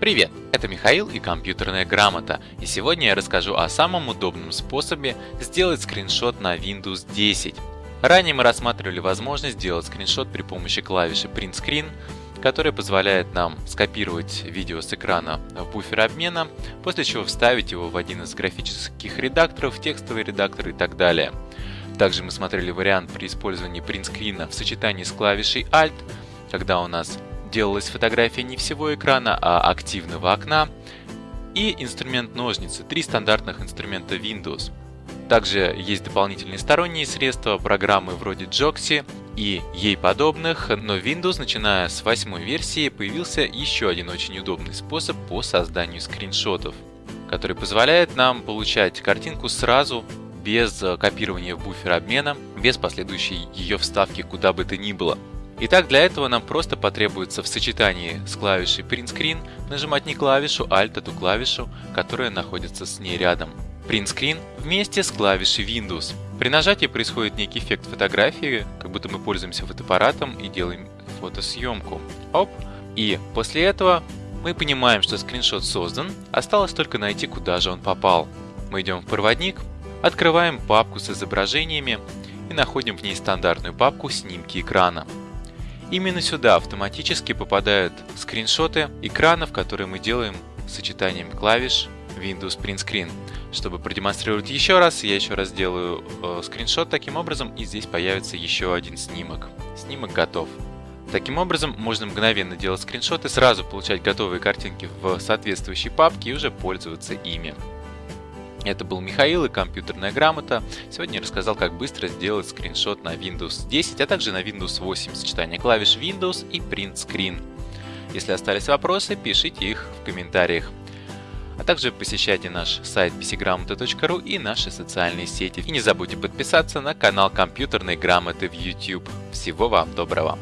Привет, это Михаил и компьютерная грамота, и сегодня я расскажу о самом удобном способе сделать скриншот на Windows 10. Ранее мы рассматривали возможность сделать скриншот при помощи клавиши Print Screen, которая позволяет нам скопировать видео с экрана в буфер обмена, после чего вставить его в один из графических редакторов, текстовый редактор и так далее. Также мы смотрели вариант при использовании Print Screen в сочетании с клавишей Alt, когда у нас делалась фотография не всего экрана, а активного окна, и инструмент ножницы, три стандартных инструмента Windows. Также есть дополнительные сторонние средства, программы вроде Joxy и ей подобных, но Windows, начиная с восьмой версии, появился еще один очень удобный способ по созданию скриншотов, который позволяет нам получать картинку сразу без копирования в буфер обмена, без последующей ее вставки куда бы то ни было. Итак, для этого нам просто потребуется в сочетании с клавишей Print Screen нажимать не клавишу Alt, а ту клавишу, которая находится с ней рядом. Print Screen вместе с клавишей Windows. При нажатии происходит некий эффект фотографии, как будто мы пользуемся фотоаппаратом и делаем фотосъемку. Оп! И после этого мы понимаем, что скриншот создан, осталось только найти, куда же он попал. Мы идем в проводник, открываем папку с изображениями и находим в ней стандартную папку «Снимки экрана». Именно сюда автоматически попадают скриншоты экранов, которые мы делаем сочетанием клавиш Windows Print Screen. Чтобы продемонстрировать еще раз, я еще раз делаю э, скриншот таким образом, и здесь появится еще один снимок. Снимок готов. Таким образом, можно мгновенно делать скриншоты, сразу получать готовые картинки в соответствующей папке и уже пользоваться ими. Это был Михаил и компьютерная грамота. Сегодня я рассказал, как быстро сделать скриншот на Windows 10, а также на Windows 8, сочетание клавиш Windows и Print Screen. Если остались вопросы, пишите их в комментариях. А также посещайте наш сайт pcgramota.ru и наши социальные сети. И не забудьте подписаться на канал компьютерной грамоты в YouTube. Всего вам доброго!